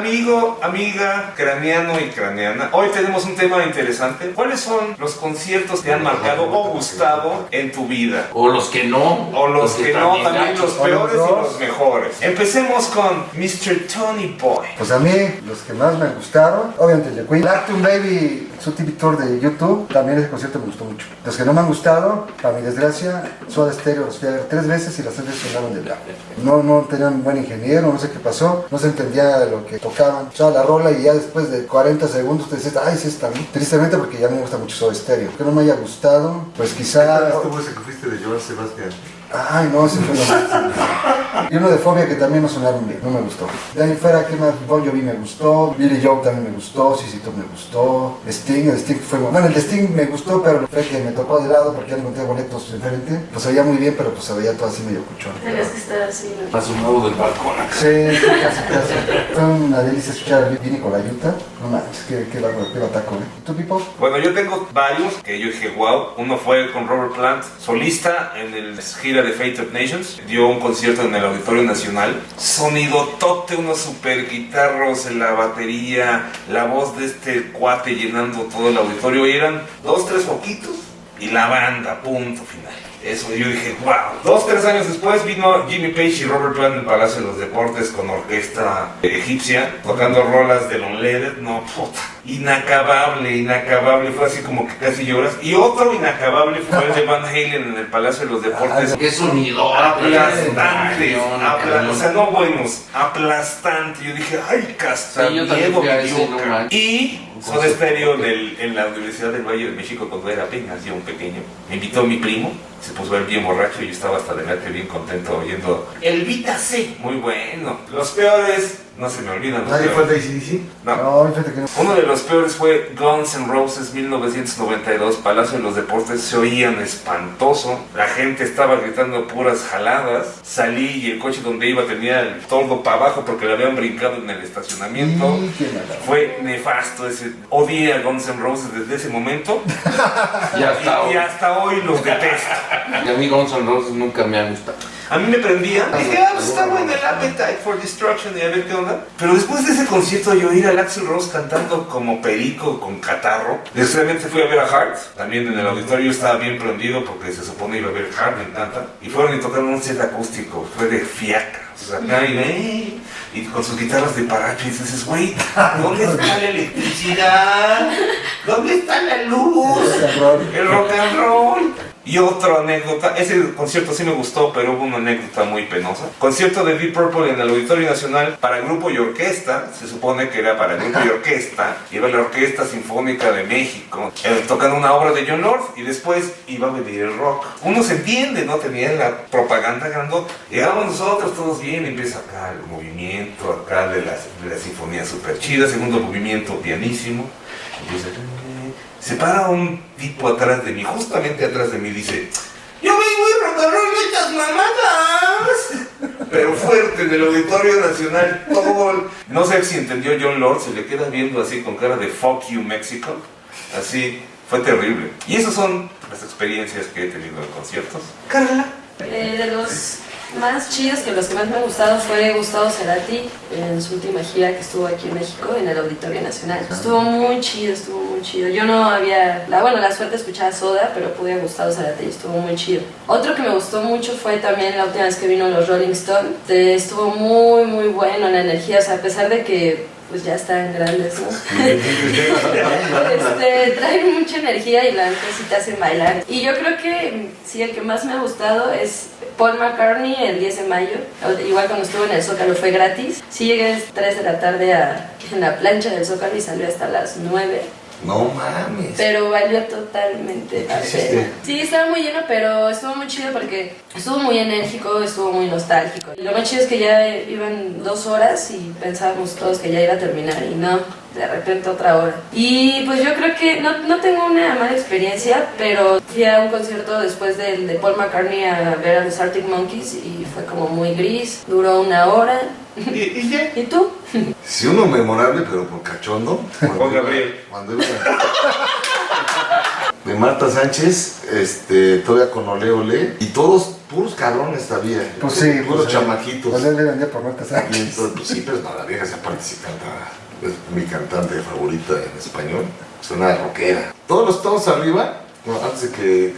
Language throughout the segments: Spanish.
Amigo, amiga, craneano y craneana, hoy tenemos un tema interesante. ¿Cuáles son los conciertos que te han marcado o gustado en tu vida? O los que no. O los que no, también los O los peores y los mejores. Empecemos con Mr. Tony Boy. Pues a mí, los que más me gustaron, obviamente el de Queen. Lactum Baby, TV Tour de YouTube, también ese concierto me gustó mucho. Los que no me han gustado, para mi desgracia, Soda Stereo los fui a ver tres veces y las tres veces sonaron de diablo. No, no tenían buen ingeniero, no sé qué pasó, no se entendía lo que tocaban. O sea, la rola y ya después de 40 segundos te dices, ay, sí está bien. Tristemente porque ya me gusta mucho Soda Stereo. Que no me haya gustado, pues quizá... fuiste de Sebastián? Ay, no, ese fue lo máximo. Y uno de Fobia que también no sonaron bien, no me gustó. De ahí fuera, ¿qué más? Bon Jovi me gustó, Billy Joe también me gustó, Top me gustó, Sting, el Sting fue... Bueno, el de Sting me gustó, pero fue que me tocó de lado porque ya no encontré boletos enfrente. Pues se veía muy bien, pero pues se veía todo así medio cuchón. Tenías que estar así, ¿no? Asomado del balcón. Sí, sí, casi, casi. Fue una delicia escuchar a Vini con la yuta. No manches, qué, qué, qué bataco, ¿eh? ¿Y tú, Pipo? Bueno, yo tengo varios que yo dije, wow. Uno fue con Robert Plant, solista en el gira de Fate of Nations. Dio un concierto en el Auditorio Nacional. Sonido tote, unos super guitarros en la batería, la voz de este cuate llenando todo el auditorio. Y eran dos, tres poquitos y la banda, punto final. Eso yo dije, wow. Dos, tres años después vino Jimmy Page y Robert Plant en el Palacio de los Deportes con orquesta egipcia, tocando rolas de Lon Ledet. No, puta. Inacabable, inacabable. Fue así como que casi lloras. Y otro inacabable fue el de Van Halen en el Palacio de los Deportes. Qué sonido. Aplastante, apla- o sea, no buenos, aplastante. Yo dije, ay, casta, Sí, no ca-". manches. Y Soda Stereo del- en la Universidad del Valle de México cuando era apenas yo un pequeño. Me invitó mi primo, se puso a ver bien borracho y yo estaba hasta delante bien contento oyendo el Vita C. Muy bueno. Los peores, no se me olvidan. los ¿Nadie fue de ACDC? No. No, fíjate que no. Uno de los peores fue Guns N' Roses 1992, Palacio de los Deportes, se oían espantoso, la gente estaba gritando puras jaladas, salí y el coche donde iba tenía el tordo para abajo porque le habían brincado en el estacionamiento. Fue nefasto ese, odié a Guns N' Roses desde ese momento Y hasta y, y hoy. hasta hoy los detesto. Y a mí Guns N' Roses nunca me ha gustado. A mí me prendía. Dije, ah, pues está bueno el Appetite for Destruction y a ver qué onda. Pero después de ese concierto, yo ir al Axel Rose cantando como perico con catarro. Después fui a ver a Heart. También en el auditorio yo estaba bien prendido porque se supone iba a ver Heart, me encanta. Y fueron y tocaron un set acústico. Fue de fiaca. O sea, acá y, y con sus guitarras de paracho y dices, güey, ¿dónde está la electricidad? ¿Dónde está la luz? El rock and roll. Y otra anécdota, ese concierto sí me gustó, pero hubo una anécdota muy penosa. Concierto de Deep Purple en el Auditorio Nacional para grupo y orquesta, se supone que era para grupo y orquesta, iba la Orquesta Sinfónica de México, eh, tocando una obra de John Lord y después iba a venir el rock. Uno se entiende, ¿no? Tenía la propaganda grandota. Llegamos nosotros, todos bien, empieza acá el movimiento, acá de la, de la sinfonía súper chida, segundo movimiento pianísimo. Empieza... Se para un tipo atrás de mí, justamente atrás de mí, dice, yo vengo y rock estas mamadas. Pero fuerte, en el Auditorio Nacional, todo el- No sé si entendió John Lord, se le queda viendo así con cara de fuck you Mexico. Así, fue terrible. Y esas son las experiencias que he tenido en conciertos. Carla. Eh, de los más chidos, que los que más me han gustado fue Gustavo Cerati en su última gira que estuvo aquí en México, en el Auditorio Nacional. Estuvo muy chido, estuvo muy chido. Yo no había, la, bueno, la suerte de escuchar a Soda, pero pude a Gustavo Cerati y estuvo muy chido. Otro que me gustó mucho fue también la última vez que vino los Rolling Stones. Estuvo muy, muy bueno la energía, o sea, a pesar de que pues ya están grandes, ¿no? este, traen mucha energía y la neta sí te hacen bailar. Y yo creo que sí, el que más me ha gustado es Paul McCartney el 10 de mayo. Igual cuando estuve en el Zócalo fue gratis. Sí llegué a las 3 de la tarde a, en la plancha del Zócalo y salió hasta las 9. No mames. Pero valió totalmente la pena. Sí, estaba muy lleno, pero estuvo muy chido porque estuvo muy enérgico, estuvo muy nostálgico. Y lo más chido es que ya iban dos horas y pensábamos todos que ya iba a terminar y no, de repente otra hora. Y pues yo creo que no, no tengo una mala experiencia, pero fui a un concierto después del de Paul McCartney a ver a los Arctic Monkeys y fue como muy gris, duró una hora. ¿Y, y ya? ¿Y tú? Sí, uno memorable, pero por cachondo. Juan Gabriel. Cuando iba- De Marta Sánchez, este, todavía con Ole Ole. Y todos puros cabrones había. Pues sí, Puros pues, chamaquitos. Pues él le vendía por Y antes. entonces, pues sí, pero no, la vieja se canta. Es mi cantante favorita en español. Es una rockera. Todos los todos arriba, antes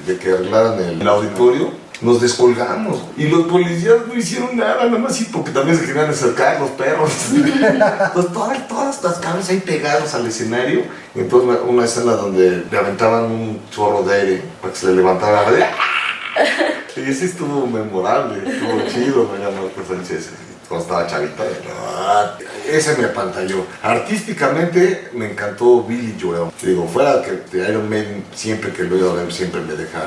de que, arreglaran el, auditorio, nos descolgamos. Y los policías no hicieron nada, nada más sí, porque también se querían acercar los perros. Todas, todas las cabezas ahí pegados al escenario. Y entonces una, escena donde le aventaban un chorro de aire para que se le levantara y ese estuvo memorable, estuvo chido, me llamó Marco Sánchez cuando estaba chavita. ah, Ese me apantalló. Artísticamente me encantó Billy Joel. Digo, fuera que Iron Maiden, siempre que lo he siempre me deja.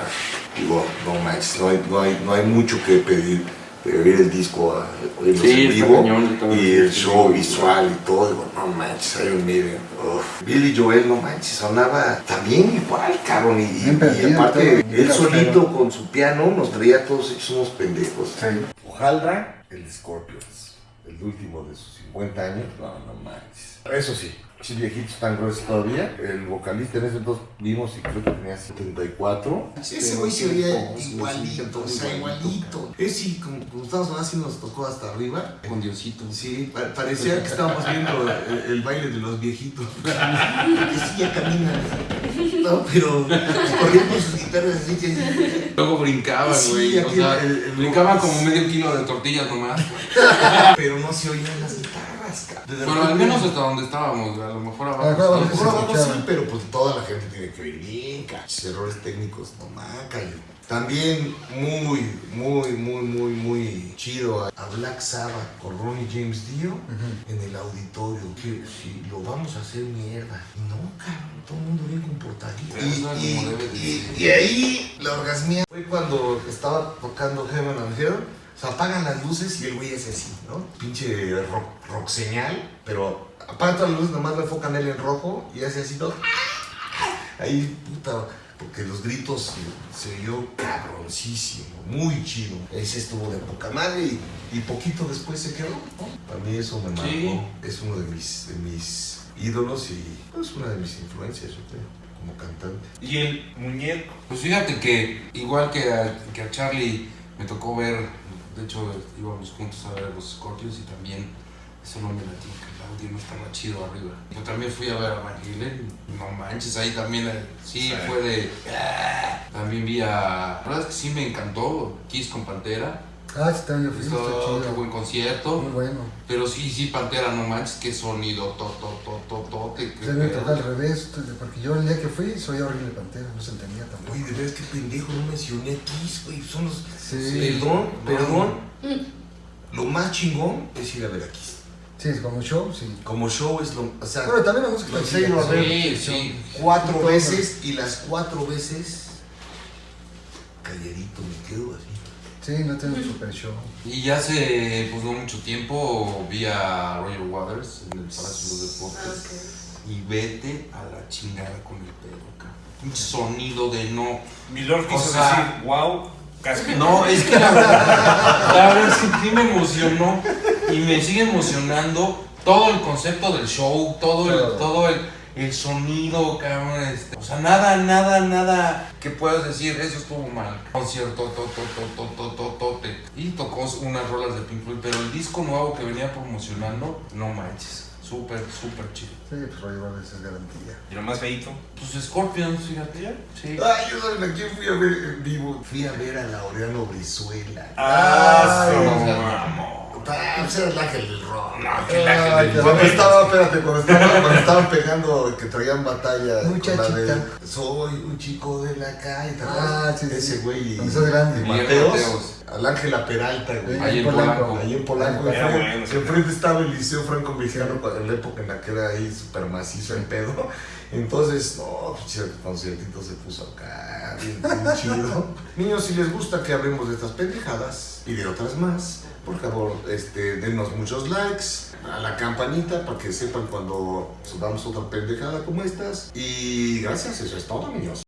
Digo, no manches, no hay, no hay, no hay mucho que pedir. De oír el disco, a- oírlos Sí, en vivo cañón, y el show sí, visual y todo. Digo, no manches, Iron Maiden. uf. Billy Joel, no manches, sonaba también igual, cabrón. Y, aparte, todo, él solito con su piano nos traía todos hechos unos pendejos. Sí. Hojaldra, el Scorpions, el último de sus 50 años, no, no manches. Eso sí, sí viejitos tan gruesos todavía. El vocalista en ese entonces vimos y creo que tenía 74. Ese güey se oía igualito, o sea, igualito. Ese sí, como, como estábamos así nos tocó hasta arriba. Con Diosito. Sí, pa- parecía que estábamos viendo el, el baile de los viejitos. que sí, ya caminan. No, pero corrían con sus guitarras así que... Luego brincaban, Sí, güey. o aquí sea, el- el- brincaban como medio kilo de tortillas nomás. Pero no se oían las guitarras, cabrón. Pero al menos hasta donde estábamos, a lo mejor A lo mejor abajo. abajo sí. pero pues toda la gente tiene que oír bien, cachos, errores técnicos, no maca. y También muy, muy, muy, muy, muy chido a Black Sabbath con Ronnie James Dio en el auditorio. Que si lo vamos a hacer mierda. No, cabrón, todo el mundo bien comportadito. Y, y- y- y ahí la orgasmía fue cuando estaba tocando Heaven and Hell. Se apagan las luces y el güey es así, ¿no? Pinche rock, rock señal, pero apagan todas las luces, nomás le enfocan él en rojo y hace así todo. Ahí, puta, porque los gritos se oyó cabroncísimo, muy chido. Ese estuvo de poca madre y, y poquito después se quedó, ¿no? Para mí eso me marcó. Sí. Es uno de mis, de mis ídolos y pues una de mis influencias, yo creo, como cantante. Y el muñeco. Pues fíjate que igual que a, que a Charlie me tocó ver, de hecho íbamos juntos a ver los Scorpions y también eso no me latía, que el audio no estaba chido arriba. Yo también fui a ver a Van Halen, no manches, ahí también eh, sí, Sí. fue de... ah, También vi a... La verdad es que sí me encantó, Kiss con Pantera, Ah, sí, también fui, está Esto, qué chido. buen concierto. Muy bueno. Pero sí, sí, Pantera, no manches, qué sonido, to, to, to, to, me pedo. tocó al revés, porque yo el día que fui soy horrible pantera, no se entendía tampoco. Oye, de veras qué pendejo, no mencioné a Kiss, güey. Son los. Sí, Perdón, perdón. Lo más chingón es ir a ver a Kiss. sí, como show, sí. Como show es lo. O sea, Bueno, también la música. Sí, sí. cuatro veces y las cuatro veces. Calladito me quedo así. Sí, no un super show. Y ya hace pues no mucho tiempo vi a Roger Waters en el Palacio de los Deportes. Y vete a la chingada con el pedo, cabrón. Un sonido de no. Milord quiso O sea- decir, wow, casque. No, es que la verdad, la verdad es que sí me emocionó y me sigue emocionando todo el concepto del show, todo el, todo el, el sonido, cabrón. Este, o sea, nada, nada, nada que puedas decir, eso estuvo mal. Concierto, to, to, to, to, to, to, tote. Y tocó unas rolas de Pink Floyd, pero el disco nuevo que venía promocionando, no manches. Súper, súper chido. Sí, pues Roger Waters es garantía. Y lo más feito. Pues Scorpions, fíjate. Sí. Ay, yo saben a quién fui a ver en vivo. Fui a ver a Laureano Brizuela. Ah, su no. Ah, pues era el ángel del rock. No, que qué Cuando estaba, espérate, cuando estaban, cuando estaban pegando, que traían batalla con la Muchachita. de Soy un chico de la calle. Ah, sí, sí. Ese güey y, grande. y Bien, Mateos, Mateos. Al Ángela Peralta, güey. Ahí en Polanco. Ahí en Polanco, Era enfrente, bueno, sí. enfrente estaba el Liceo Franco Mexicano en la época en la que era ahí súper macizo el pedo. Entonces, no, pues, el conciertito se puso acá, bien, bien chido. Niños, si les gusta que hablemos de estas pendejadas y de otras más, por favor, este, denos muchos likes, a la campanita para que sepan cuando subamos otra pendejada como estas. Y gracias, eso es todo, niños.